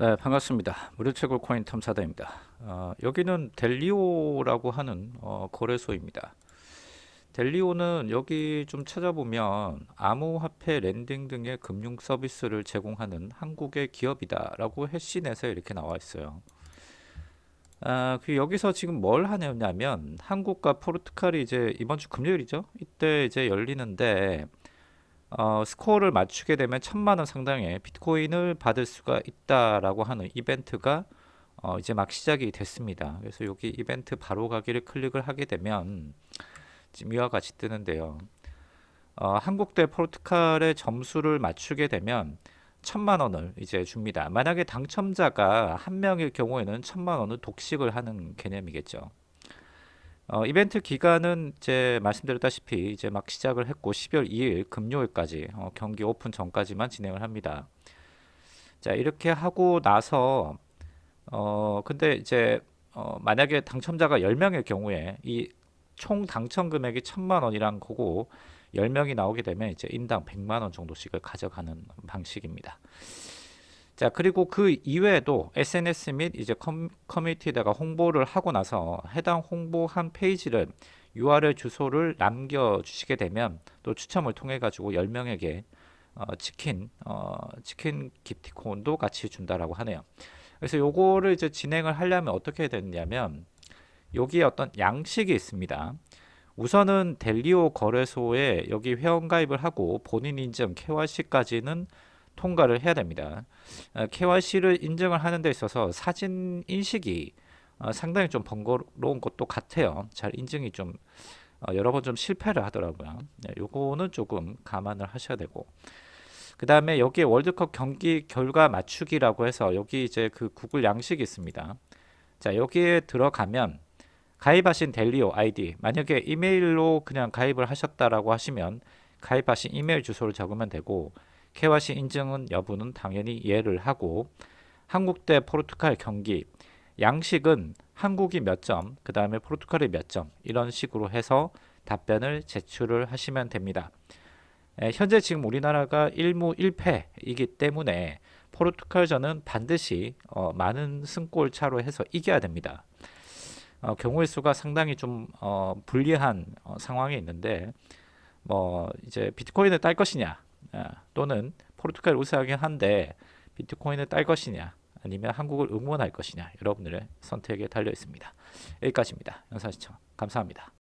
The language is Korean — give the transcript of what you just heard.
네 반갑습니다. 무료채굴 코인 탐사다입니다. 어, 여기는 델리오라고 하는 어, 거래소입니다. 델리오는 여기 좀 찾아보면 암호화폐 lending 등의 금융 서비스를 제공하는 한국의 기업이다 라고 해시넷에 이렇게 나와 있어요. 아, 그 여기서 지금 뭘 하냐면 한국과 포르투갈이 이제 이번 주 금요일이죠? 이때 이제 열리는데 어, 스코어를 맞추게 되면 천만 원 상당의 비트코인을 받을 수가 있다라고 하는 이벤트가 어, 이제 막 시작이 됐습니다. 그래서 여기 이벤트 바로 가기를 클릭을 하게 되면 지금 이와 같이 뜨는데요. 어, 한국 대 포르투갈의 점수를 맞추게 되면 천만 원을 이제 줍니다. 만약에 당첨자가 한 명일 경우에는 천만 원을 독식을 하는 개념이겠죠. 어, 이벤트 기간은 이제 말씀드렸다시피 이제 막 시작을 했고 12월 2일 금요일까지 어, 경기 오픈 전까지만 진행을 합니다. 자 이렇게 하고 나서 어 근데 이제 어, 만약에 당첨자가 10명일 경우에 이 총 당첨 금액이 천만 원이란 거고 10명이 나오게 되면 이제 인당 100만 원 정도씩을 가져가는 방식입니다. 자 그리고 그 이외에도 SNS 및 이제 커뮤니티에다가 홍보를 하고 나서 해당 홍보한 페이지를 URL 주소를 남겨 주시게 되면 또 추첨을 통해 가지고 10명에게 어, 치킨 어, 치킨 기프티콘도 같이 준다라고 하네요. 그래서 요거를 이제 진행을 하려면 어떻게 되느냐면 여기에 어떤 양식이 있습니다. 우선은 델리오 거래소에 여기 회원가입을 하고 본인 인증 KYC까지는 통과를 해야 됩니다. KYC를 어, 인증을 하는 데 있어서 사진 인식이 어, 상당히 좀 번거로운 것도 같아요. 잘 인증이 좀 어, 여러 번 좀 실패를 하더라고요. 네, 요거는 조금 감안을 하셔야 되고 그 다음에 여기에 월드컵 경기 결과 맞추기라고 해서 여기 이제 그 구글 양식이 있습니다. 자 여기에 들어가면 가입하신 델리오 아이디 만약에 이메일로 그냥 가입을 하셨다라고 하시면 가입하신 이메일 주소를 적으면 되고 KYC 인증은 여부는 당연히 예를 하고 한국 대 포르투갈 경기 양식은 한국이 몇 점, 그 다음에 포르투갈이 몇 점 이런 식으로 해서 답변을 제출을 하시면 됩니다. 에, 현재 지금 우리나라가 1무 1패이기 때문에 포르투갈전은 반드시 어, 많은 승골 차로 해서 이겨야 됩니다. 어, 경우의 수가 상당히 좀 어, 불리한 어, 상황에 있는데 뭐 이제 비트코인을 딸 것이냐 아, 또는 포르투갈 우세하긴 한데 비트코인을 딸 것이냐 아니면 한국을 응원할 것이냐 여러분들의 선택에 달려 있습니다. 여기까지입니다. 영상 시청 감사합니다.